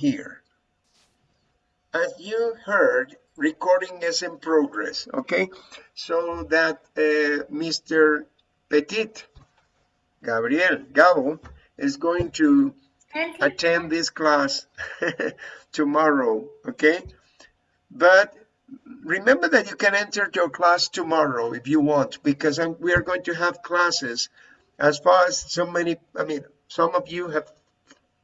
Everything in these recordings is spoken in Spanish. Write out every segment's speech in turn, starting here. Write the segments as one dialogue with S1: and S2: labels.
S1: here. As you heard, recording is in progress, okay? So that uh, Mr. Petit, Gabriel, Gabo, is going to attend this class tomorrow, okay? But remember that you can enter your class tomorrow if you want, because I'm, we are going to have classes as far as so many, I mean, some of you have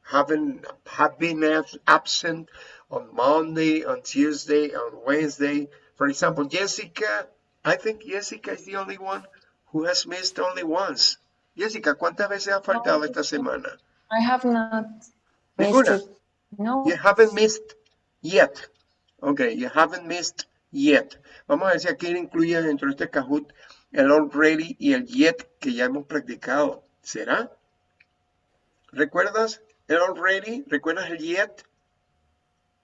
S1: haven't have been absent on Monday, on Tuesday, on Wednesday. For example, Jessica, I think Jessica is the only one who has missed only once. Jessica, ¿cuántas veces ha faltado esta semana?
S2: I have not
S1: Ninguna.
S2: No.
S1: You haven't missed yet. Okay, you haven't missed yet. Vamos a ver si aquí incluye dentro de este Kahoot el already y el yet que ya hemos practicado. ¿Será? ¿Recuerdas el already? ¿Recuerdas el yet?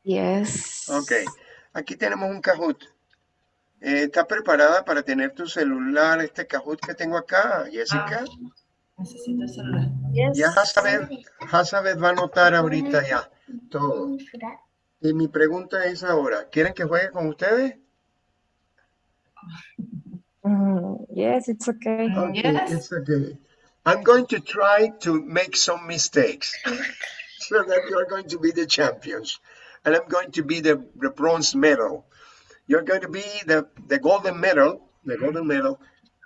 S2: Yes.
S1: Ok. Aquí tenemos un Kahoot. Eh, ¿Está preparada para tener tu celular, este Kahoot que tengo acá, Jessica?
S3: Necesito celular.
S2: Yes.
S1: Ya Hazabeth va a anotar ahorita ya todo. Y mi pregunta es ahora, ¿quieren que juegue con ustedes?
S2: Mm, yes, it's okay.
S1: Okay,
S3: Yes.
S1: it's okay. I'm going to try to make some mistakes so that you're going to be the champions. And I'm going to be the, the bronze medal. You're going to be the, the golden medal, the golden medal,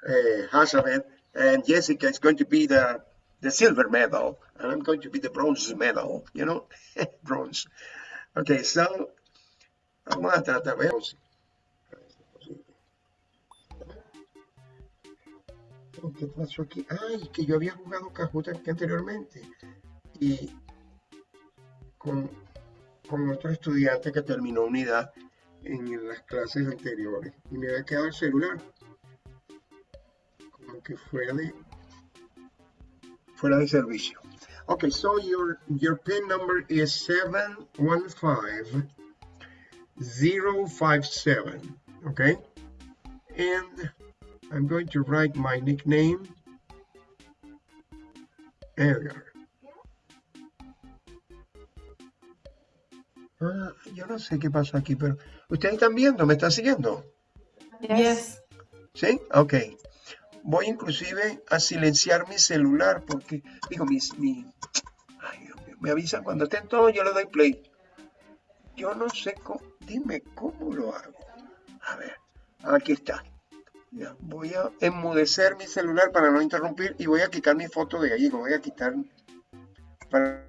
S1: uh, Hazabeth, and Jessica is going to be the, the silver medal, and I'm going to be the bronze medal, you know, bronze. Okay, so, vamos a tratar, ¿Qué pasó aquí? Ay, que yo había jugado Kahoot aquí anteriormente. Y con, con otro estudiante que terminó unidad en las clases anteriores. Y me había quedado el celular. Como que fuera de fuera de servicio. Okay, so your your pin number is 715057. Okay? And I'm going to write my nickname, Edgar. Ah, yo no sé qué pasó aquí, pero ustedes están viendo, me están siguiendo.
S3: Yes.
S1: ¿Sí? Ok. Voy inclusive a silenciar mi celular porque, digo, mis, mi, ay, me avisan cuando estén todos, yo le doy play. Yo no sé cómo, dime cómo lo hago. A ver, aquí está. Voy a enmudecer mi celular para no interrumpir y voy a quitar mi foto de lo voy a quitar para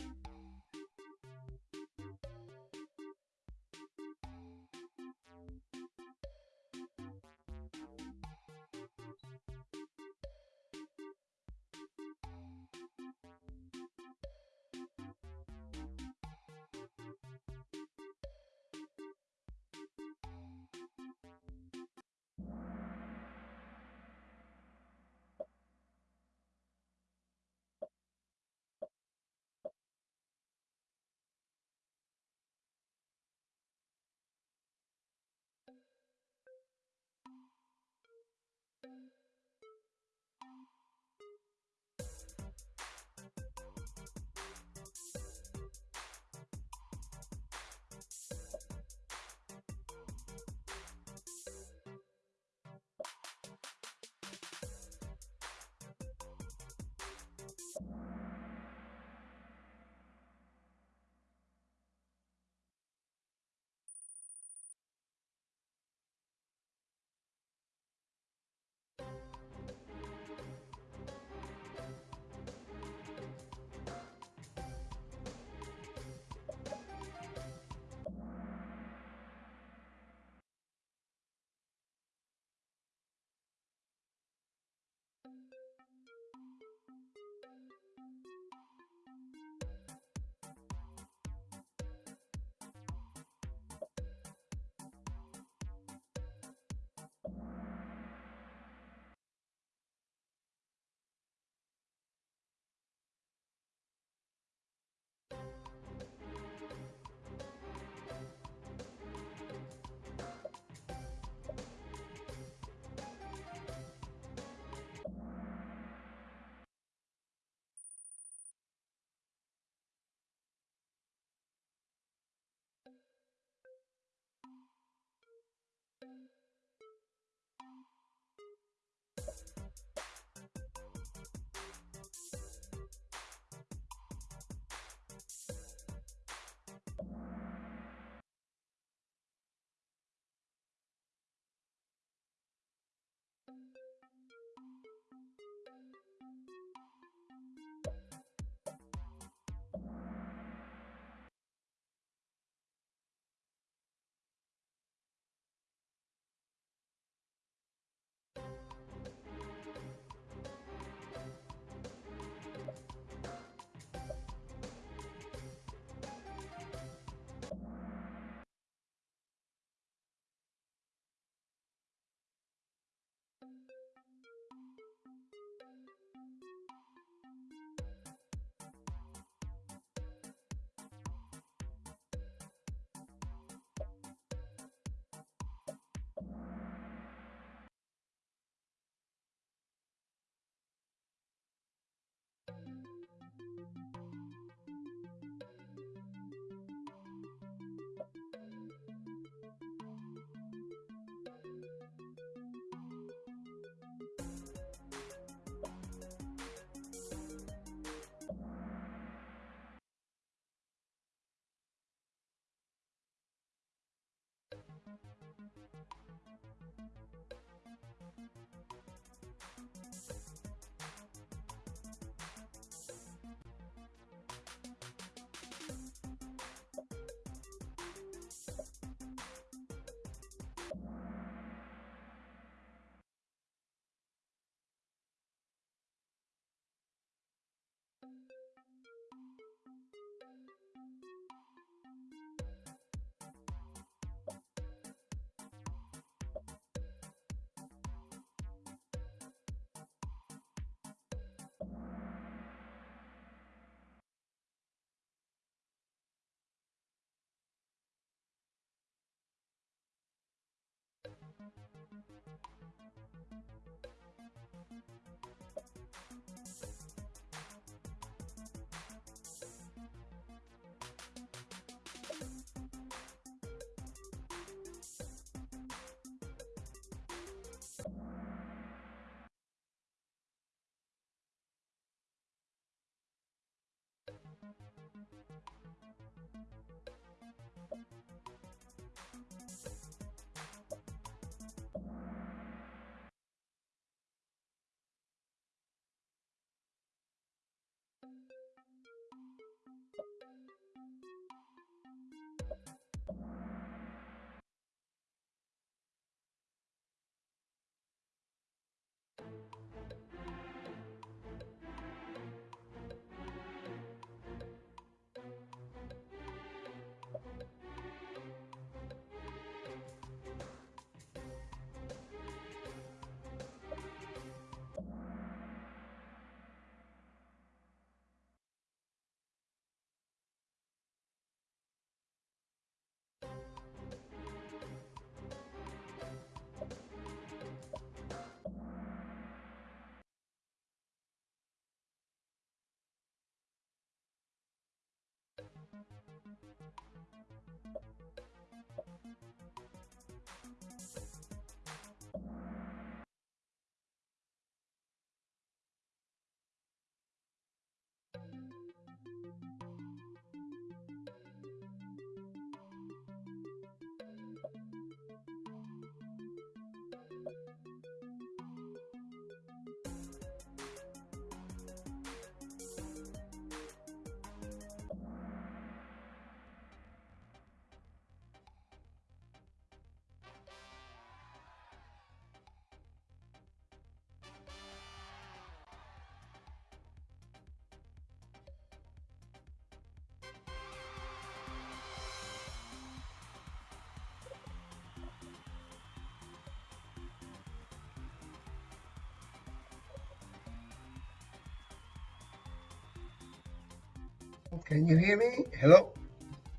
S1: Can you hear me? Hello.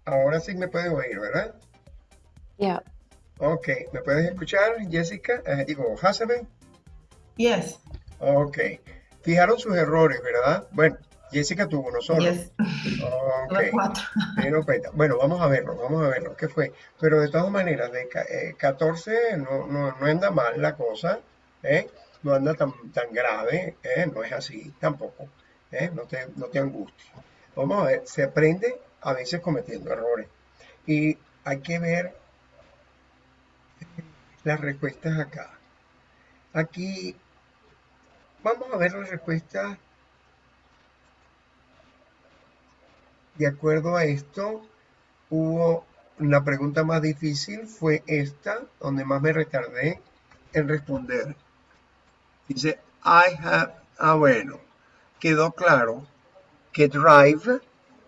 S1: Ahora sí me pueden oír, ¿verdad?
S2: Yeah.
S1: Ok, ¿me puedes escuchar, Jessica? Eh, digo, Hasabe.
S3: Yes.
S1: Ok. Fijaron sus errores, ¿verdad? Bueno, Jessica tuvo uno solo.
S3: Yes.
S1: Ok.
S3: Tuve cuatro.
S1: Se dieron cuenta. Bueno, vamos a verlo, vamos a verlo. ¿Qué fue? Pero de todas maneras, de eh, 14 no, no, no anda mal la cosa, ¿eh? No anda tan, tan grave, ¿eh? No es así tampoco, ¿eh? No te, no te angusties. Vamos a ver, se aprende a veces cometiendo errores. Y hay que ver las respuestas acá. Aquí vamos a ver las respuestas de acuerdo a esto. Hubo la pregunta más difícil fue esta, donde más me retardé en responder. Dice, I have, ah bueno, quedó claro que drive,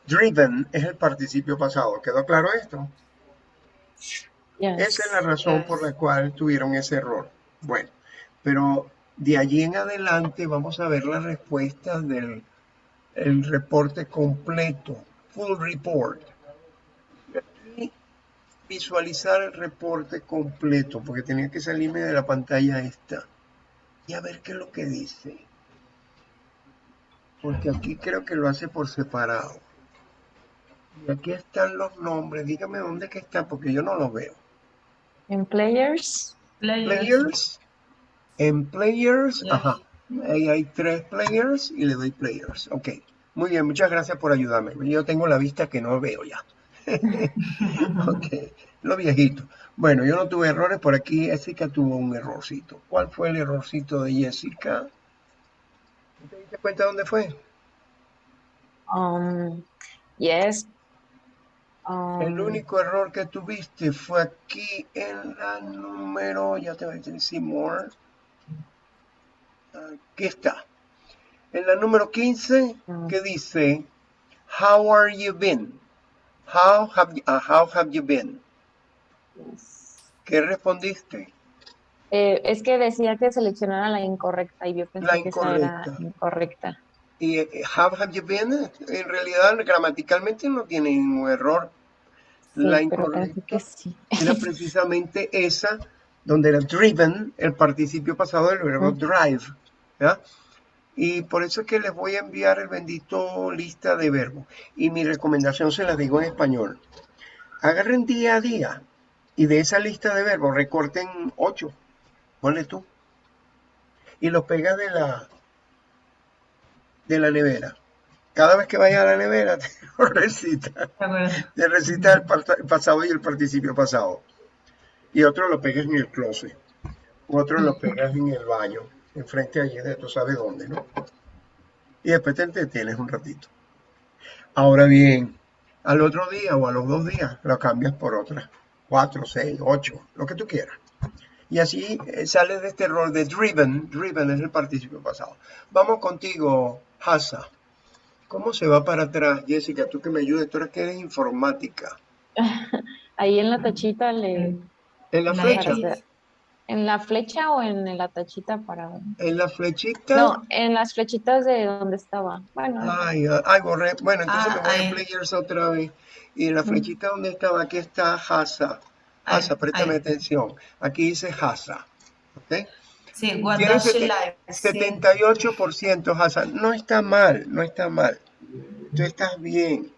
S1: driven es el participio pasado. ¿Quedó claro esto?
S2: Yes.
S1: Esa es la razón por la cual tuvieron ese error. Bueno, pero de allí en adelante vamos a ver las respuestas del el reporte completo, full report. Y visualizar el reporte completo, porque tenía que salirme de la pantalla esta. Y a ver qué es lo que dice. Porque aquí creo que lo hace por separado. Y aquí están los nombres. Dígame dónde que está, porque yo no los veo.
S2: In players.
S3: Players.
S1: players. En players, ajá. Ahí hay tres players y le doy players. Ok. Muy bien, muchas gracias por ayudarme. Yo tengo la vista que no veo ya. ok, lo viejito. Bueno, yo no tuve errores, por aquí Jessica tuvo un errorcito. ¿Cuál fue el errorcito de Jessica? ¿Te diste cuenta dónde fue?
S2: Um, yes.
S1: El
S2: Um,
S1: único error que tuviste fue aquí en la número, ya te voy a decir more. Aquí está. En la número 15,
S2: Mm.
S1: que dice, How are you been? How have you, uh, how have you been?
S2: yes.
S1: ¿Qué respondiste?
S2: Eh, es que decía que seleccionara la incorrecta y yo pensé
S1: La
S2: que esa era
S1: incorrecta.
S2: incorrecta.
S1: Y eh, how have you been, en realidad gramaticalmente no tiene ningún error.
S2: Sí,
S1: La incorrecta
S2: que sí.
S1: era precisamente esa, donde era driven, el participio pasado del verbo drive. ¿ya? Y por eso es que les voy a enviar el bendito lista de verbos. Y mi recomendación se la digo en español. Agarren día a día y de esa lista de verbos recorten ocho. Ponle tú. Y los pegas de la, de la nevera. Cada vez que vayas a la nevera te lo recitas. Te recitas el pas- el pasado y el participio pasado. Y otro lo pegas en el closet. Otro lo pegas en el baño. Enfrente allí de tú sabes dónde, ¿no? Y después te entretienes un ratito. Ahora bien, al otro día o a los dos días lo cambias por otra. Cuatro, seis, ocho, lo que tú quieras. Y así eh, sales de este rol de driven. Driven es el participio pasado. Vamos contigo, Hasa. ¿Cómo se va para atrás, Jessica? Tú que me ayudes, tú eres que eres informática.
S2: Ahí en la tachita le...
S1: En la
S3: La
S1: flecha.
S2: ¿En la flecha o en la tachita para...?
S1: en la flechita.
S2: No, en las flechitas de donde estaba. Bueno,
S1: Ay, ay, borré. Bueno, entonces
S3: Ah,
S1: me voy a players otra vez. Y en la flechita donde estaba, aquí está Hasa. Hasa, préstame
S3: ahí.
S1: atención. Aquí dice Hasa. ¿Ok?
S3: Sí, what
S1: Tiene
S3: does she
S1: sete-
S3: like? Sí.
S1: 78% Hasa. No está mal, no está mal. Tú estás bien.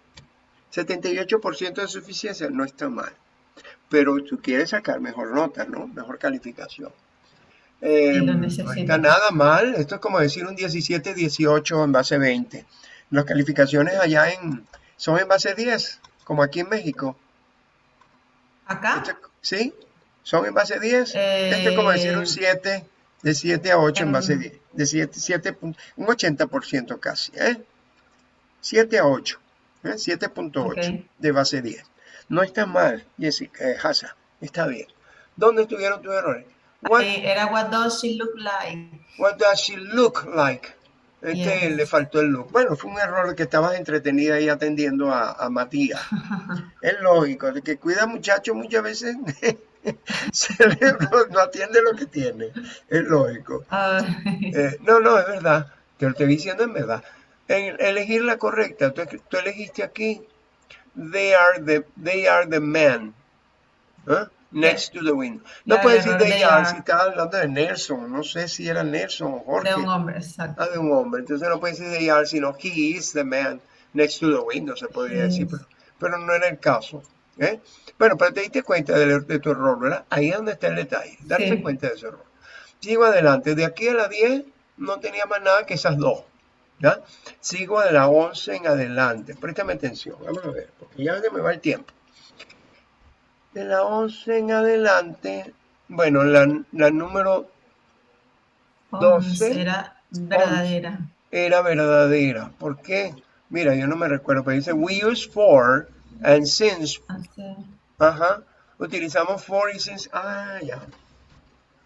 S1: 78% de suficiencia no está mal. Pero tú quieres sacar mejor nota, ¿no? Mejor calificación. Eh,
S3: lo
S1: no está nada mal. Esto es como decir un 17-18 en base 20. Las calificaciones allá en, son en base 10, como aquí en México.
S3: ¿Acá?
S1: ¿Sí? ¿Son en base 10? Esto es como decir un
S3: Eh,
S1: 7, de 7 a 8 en base
S3: em,
S1: 10. De 7, 7 pun- un 80% casi. ¿eh? 7 a 8. ¿eh? 7.8
S3: Ok.
S1: de base 10. No está mal, Jessica, eh, Hasa. Está bien. ¿Dónde estuvieron tus errores? What,
S3: ahí era what does she look like?
S1: what does she look like? Este
S3: Yes.
S1: le faltó el look. Bueno, fue un error que estabas entretenida ahí atendiendo a, a Matías. Es lógico, de que cuida muchacho muchas veces el no atiende lo que tiene. Es lógico. Eh, no, no, es verdad. Te lo estoy diciendo en verdad. En elegir la correcta, tú, tú elegiste aquí, they are the, they are the men. ¿ah? Next to the window. No
S3: Ya,
S1: puedes decir are
S3: are.
S1: si estás hablando de Nelson. No sé si era Nelson o Jorge.
S3: de un hombre, exacto.
S1: Ah, de un hombre. Entonces no puedes decir they are, sino he is the man next to the window, se podría decir, pero, pero no era el caso. ¿eh? Bueno, pero te diste cuenta de, de tu error, ¿verdad? Ahí es donde está el detalle, darse
S3: Sí.
S1: cuenta de ese error. Sigo adelante, de aquí a la 10 no tenía más nada que esas dos. ¿ya? Sigo de la 11 en adelante, préstame atención, vamos a ver, porque ya me va el tiempo. De la 11 en adelante, bueno, la, la número
S3: Once
S1: 12.
S3: era verdadera.
S1: era verdadera. ¿Por qué? Mira, yo no me recuerdo, pero dice we use for and since.
S3: Hace-
S1: Ajá. Utilizamos for y since. Ah, ya.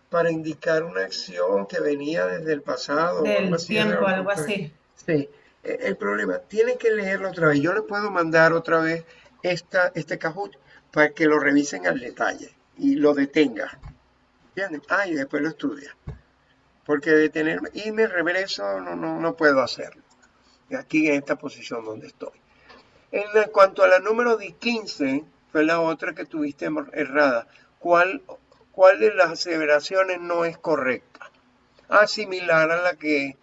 S1: Para indicar una acción que venía desde el pasado. o algo
S3: Del
S1: así,
S3: tiempo, algo así.
S1: Sí. E- El problema, tienen que leerlo otra vez. Yo les puedo mandar otra vez esta, este Kahoot para que lo revisen al detalle y lo detengan. ¿Entienden? Ah, y después lo estudian. Porque detenerme y me regreso no, no, no puedo hacerlo. Y Aquí en esta posición donde estoy. En la- cuanto a la número de 15, fue la otra que tuviste er- errada. ¿Cuál, ¿Cuál de las aseveraciones no es correcta? Ah, similar a la que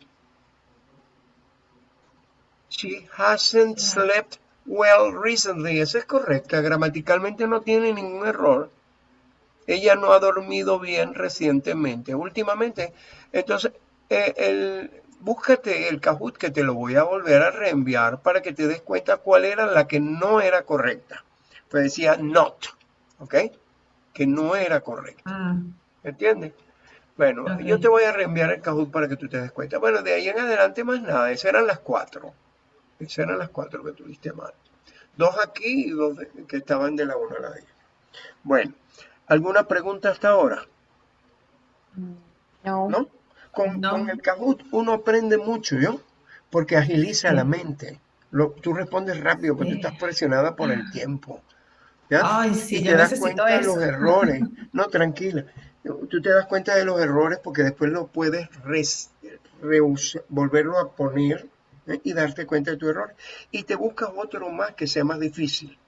S1: She hasn't slept well recently. Esa es correcta. Gramaticalmente no tiene ningún error. Ella no ha dormido bien recientemente, últimamente. Entonces, eh, el, búscate el Kahoot que te lo voy a volver a reenviar para que te des cuenta cuál era la que no era correcta. Pues decía not, ¿ok? Que no era correcto.
S3: Ah,
S1: ¿Entiendes? Bueno, yo te voy a reenviar el Kahoot para que tú te des cuenta. Bueno, de ahí en adelante más nada. Esas eran las cuatro. Esas eran las cuatro que tuviste mal. Dos aquí y dos que estaban de la 1 a la 10. Bueno, ¿alguna pregunta hasta ahora?
S2: No.
S1: ¿No? Con,
S3: No.
S1: con el Kahoot uno aprende mucho, ¿yo? Porque agiliza la mente. Lo- tú respondes rápido porque
S3: Sí.
S1: estás presionada por el tiempo. ¿ya?
S3: Ay, sí,
S1: y
S3: yo
S1: te das cuenta de los errores. No, tranquila. Tú te das cuenta de los errores porque después lo puedes res- volverlo a poner ¿eh? y darte cuenta de tu error. Y te buscas otro más que sea más difícil.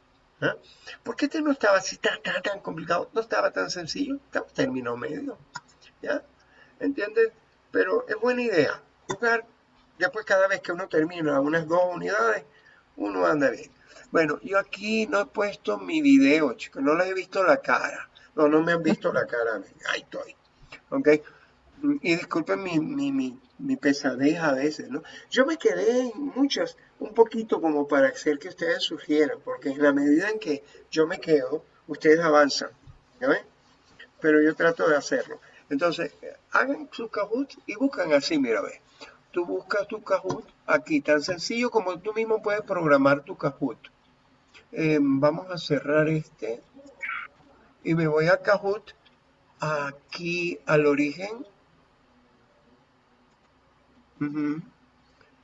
S1: ¿eh? Porque este no estaba así tan, tan, complicado, no estaba tan sencillo, estaba término medio. ¿Ya? ¿Entiendes? Pero es buena idea. Jugar, después cada vez que uno termina unas dos unidades, uno anda bien. Bueno, yo aquí no he puesto mi video, chicos, no les he visto la cara. No, no me han visto la cara. Ahí estoy. ¿Ok? Y disculpen mi, mi, mi, pesadez a veces, ¿no? Yo me quedé en muchas, un poquito como para hacer que ustedes sugieran, porque en la medida en que yo me quedo, ustedes avanzan. ¿Ya ven? Pero yo trato de hacerlo. Entonces, hagan su Kahoot y buscan así, mira, ve. Tú buscas tu Kahoot aquí, tan sencillo como tú mismo puedes programar tu Kahoot. Eh, vamos a cerrar este y me voy a Kahoot, aquí al origen.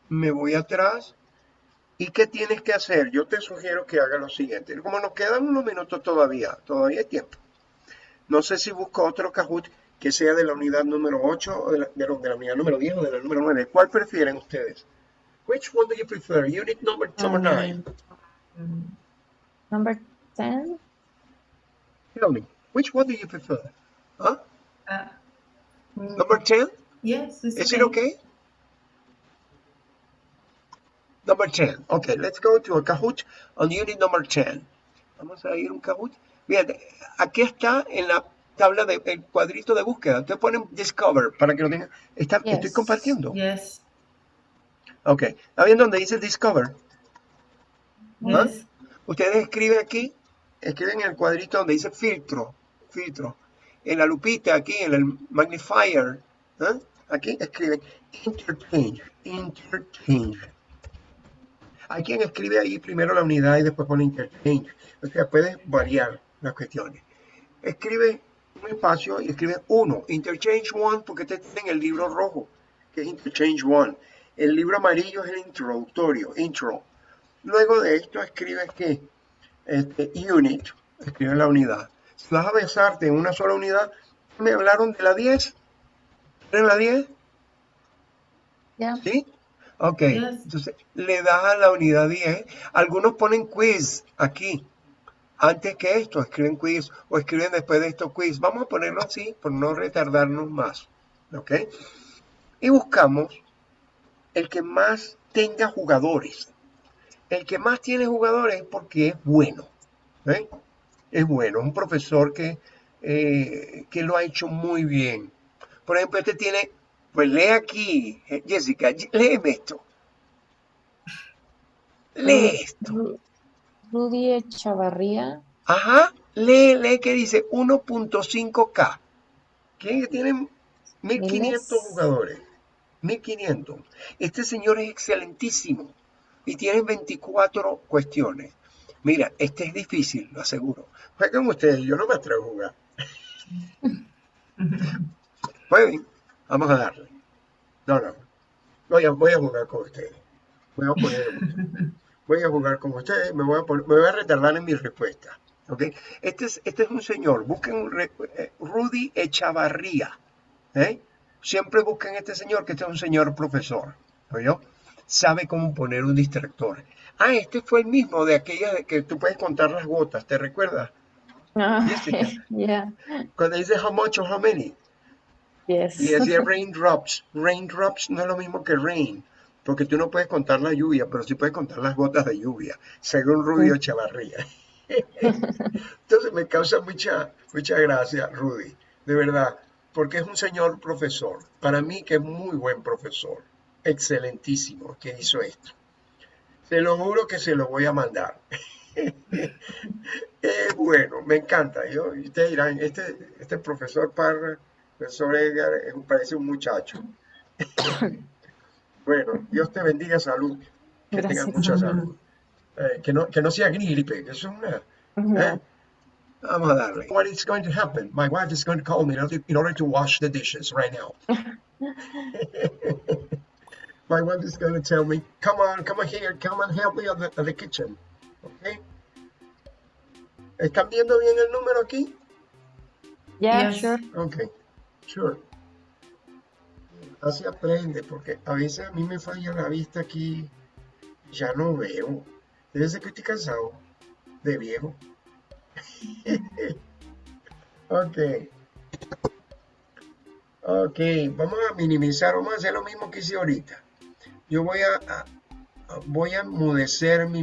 S1: Me voy atrás. ¿Y qué tienes que hacer? Yo te sugiero que haga lo siguiente. Como nos quedan unos minutos todavía, todavía hay tiempo. No sé si busco otro Kahoot que sea de la unidad número 8 o de la, de la- de la unidad número 10 o de la número 9. ¿Cuál prefieren ustedes? Which one do you prefer? Unit number, number 9.
S3: Mm,
S2: Number 10.
S1: Tell me, which one do you prefer? Huh?
S3: ah, mm,
S1: Number 10?
S3: Yes,
S1: Is it okay? Number 10. Okay, let's go to a Kahoot on unit number 10. Vamos a ir a un Kahoot. Fíjate, aquí está en la tabla del cuadrito de búsqueda. Ustedes ponen Discover para que lo tengan. Está, Estoy compartiendo.
S3: Yes,
S1: Ok, ¿está viendo donde dice Discover? ¿Ah?
S3: yes.
S1: Ustedes escriben aquí, escriben en el cuadrito donde dice filtro, filtro. En la lupita aquí, en el magnifier, ¿eh? aquí escriben interchange, interchange. Hay quien escribe ahí primero la unidad y después pone interchange. O sea, puedes variar las cuestiones. Escribe un espacio y escribe uno, interchange one, porque te tienen el libro rojo, que es interchange one. El libro amarillo es el introductorio, intro. Luego de esto escribes que este, unit, escribe la unidad. Si vas a basarte en una sola unidad, me hablaron de la 10. ¿En la 10?
S2: Yeah.
S1: ¿Sí? Ok,
S3: Yes.
S1: entonces le das a la unidad 10. Algunos ponen quiz aquí. Antes que esto, escriben quiz o escriben después de esto quiz. Vamos a ponerlo así por no retardarnos más. ¿Ok? Y buscamos el que más tenga jugadores. El que más tiene jugadores es porque es bueno. ¿eh? Es bueno, un profesor que, eh, que lo ha hecho muy bien. Por ejemplo, este tiene, pues lee aquí, eh, Jessica, léeme esto. Lee esto.
S2: Ru- Rudy Echavarría.
S1: Ajá, lee, lee que dice 1.5K. ¿Quién que tiene 1500
S2: Miles.
S1: jugadores? 1500. Este señor es excelentísimo y tiene 24 cuestiones. Mira, este es difícil, lo aseguro. Jueguen ustedes, yo no me atrevo a jugar. Jueguen, vamos a darle. No, no. Voy a, voy a jugar con ustedes. Voy a, poner- voy a jugar con ustedes, me voy a, poner- me voy a retardar en mi respuesta. ¿ok? Este, es, este es un señor, busquen un re- eh, Rudy Echavarría. ¿eh? Siempre busquen este señor, que este es un señor profesor. ¿oyó? Sabe cómo poner un distractor. Ah, este fue el mismo de aquella de que tú puedes contar las gotas, ¿te recuerdas?
S2: Ah,
S1: Jessica.
S2: yeah.
S1: Cuando dice how much or how many.
S2: Yes.
S1: Y decía raindrops. Raindrops no es lo mismo que rain, porque tú no puedes contar la lluvia, pero sí puedes contar las gotas de lluvia, según Rubio Chavarría. Entonces me causa mucha, mucha gracia, Rudy, de verdad, porque es un señor profesor. Para mí que es muy buen profesor, excelentísimo que hizo esto. Se lo juro que se lo voy a mandar. Eh, bueno, me encanta. Yo, ustedes dirán, este, este profesor Parra, profesor Edgar, eh, parece un muchacho. Bueno, Dios te bendiga, salud. Que tengas mucha salud. Eh, que, no, que no sea gripe, que es una... ¿eh? Vamos a darle. What is going to happen? My wife is going to call me in order, to wash the dishes right now. My wife is going to tell me, come on, come on here, come and help me at the, at the kitchen. Okay? ¿Están viendo bien el número aquí?
S2: Yeah,
S3: Yes.
S2: sure.
S1: Ok, sure. Así aprende, porque a veces a mí me falla la vista aquí, ya no veo. Debe ser que estoy cansado de viejo. ok. Ok, vamos a minimizar, vamos a hacer lo mismo que hice ahorita. Yo voy a, a- voy a enmudecer mi,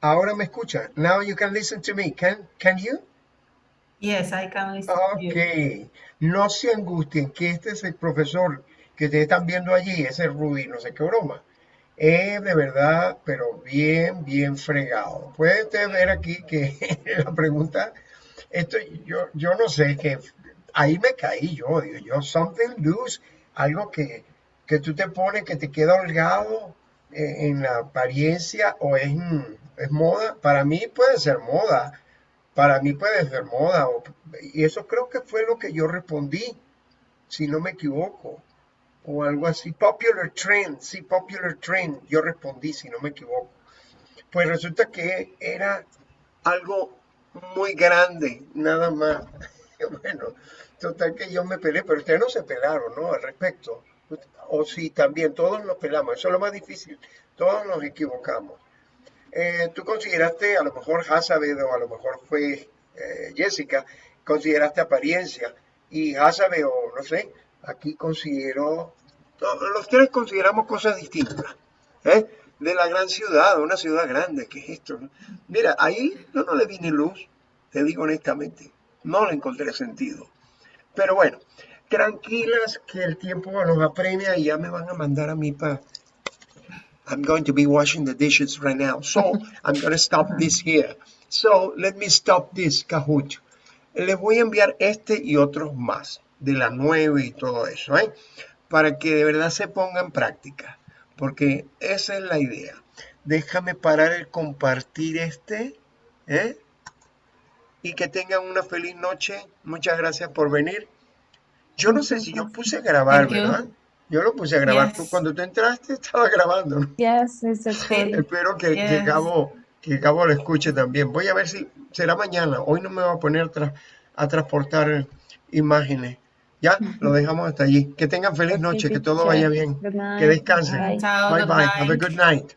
S1: Ahora me escucha. Now you can listen to me. Can, can you?
S3: Yes, I can listen to you.
S1: Ok. No se angustien que este es el profesor que ustedes están viendo allí, ese Rudy, no sé qué broma. Es de verdad, pero bien, bien fregado. Puede usted ver aquí que la pregunta, esto, yo, yo no sé, que ahí me caí yo, digo yo, something loose, algo que, que tú te pones que te queda holgado eh, en la apariencia o es, mm, es moda. Para mí puede ser moda, para mí puede ser moda. y eso creo que fue lo que yo respondí, si no me equivoco. O algo así. Popular trend, sí, popular trend. Yo respondí, si no me equivoco. Pues resulta que era algo muy grande, nada más. Bueno, total que yo me peleé, pero ustedes no se pelaron, ¿no? Al respecto. O sí, también, todos nos pelamos. Eso es lo más difícil. Todos nos equivocamos. Eh, tú consideraste, a lo mejor Hassabed o a lo mejor fue eh, Jessica, consideraste apariencia y Hassabed o no sé, aquí consideró, no, los tres consideramos cosas distintas. ¿eh? De la gran ciudad, una ciudad grande, ¿qué es esto? Mira, ahí yo no le vi ni luz, te digo honestamente, no le encontré sentido. Pero bueno, tranquilas que el tiempo nos apremia y ya me van a mandar a mí para I'm going to be washing the dishes right now. So I'm going to stop this here. So let me stop this, Kahoot. Les voy a enviar este y otros más de la 9 y todo eso, ¿eh? Para que de verdad se ponga en práctica. Porque esa es la idea. Déjame parar el compartir este, ¿eh? Y que tengan una feliz noche. Muchas gracias por venir. Yo no sé si yo puse a grabar. ¿verdad? Yo lo puse a grabar. Tú,
S3: Yes.
S1: cuando tú entraste estaba grabando. ¿no?
S2: Yes, it's recording.
S1: Espero que, que
S3: Yes.
S1: Gabo, que Gabo lo escuche también. Voy a ver si será mañana. Hoy no me voy a poner tra- a transportar imágenes. Ya, lo dejamos hasta allí. Que tengan feliz noche, que todo vaya bien. Que descansen.
S2: Bye.
S1: Bye. Have a good night.